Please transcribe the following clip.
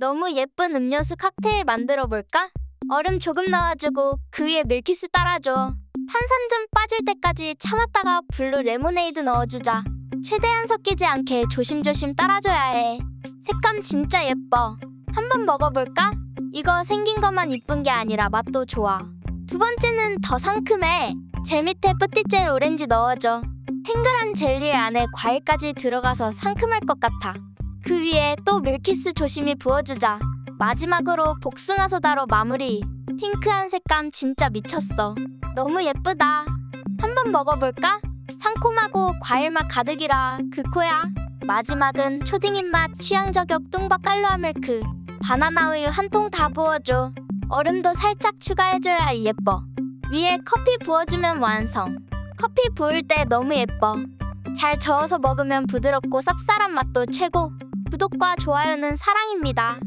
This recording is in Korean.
너무 예쁜 음료수 칵테일 만들어 볼까? 얼음 조금 넣어주고 그 위에 밀키스 따라줘. 탄산 좀 빠질 때까지 참았다가 블루 레모네이드 넣어주자. 최대한 섞이지 않게 조심조심 따라줘야 해. 색감 진짜 예뻐. 한번 먹어볼까? 이거 생긴 것만 이쁜 게 아니라 맛도 좋아. 두 번째는 더 상큼해. 젤 밑에 쁘띠젤 오렌지 넣어줘. 탱글한 젤리 안에 과일까지 들어가서 상큼할 것 같아. 그 위에 또 밀키스 조심히 부어주자. 마지막으로 복숭아 소다로 마무리. 핑크한 색감 진짜 미쳤어. 너무 예쁘다. 한번 먹어볼까? 상콤하고 과일 맛 가득이라 극호야. 마지막은 초딩 입맛 취향 저격 뚱바 깔루아 밀크. 바나나 우유 한 통 다 부어줘. 얼음도 살짝 추가해줘야 예뻐. 위에 커피 부어주면 완성. 커피 부을 때 너무 예뻐. 잘 저어서 먹으면 부드럽고 쌉쌀한 맛도 최고. 구독과 좋아요는 사랑입니다.